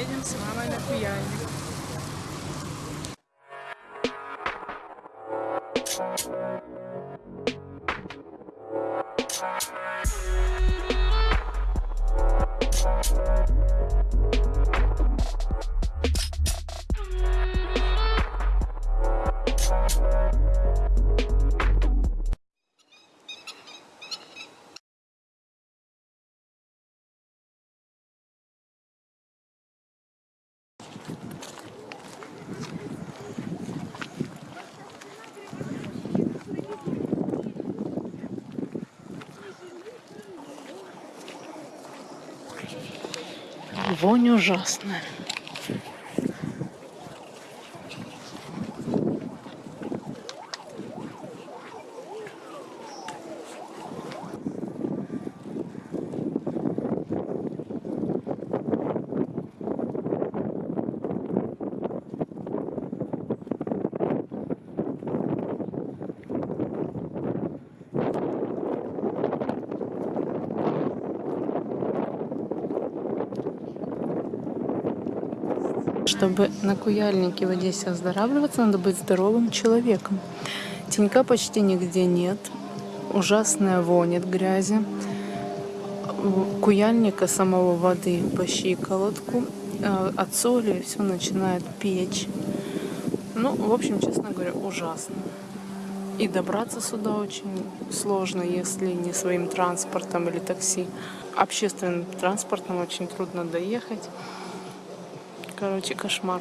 Едем с мамой на Куяльник. Вонь ужасная. Чтобы на Куяльнике в Одессе оздоравливаться, надо быть здоровым человеком. Тенька почти нигде нет. Ужасная вонь от грязи. Куяльника самого воды по щиколотку. Э, От соли все начинает печь. Ну, в общем, честно говоря, ужасно. И добраться сюда очень сложно, если не своим транспортом или такси. Общественным транспортом очень трудно доехать. Короче, кошмар.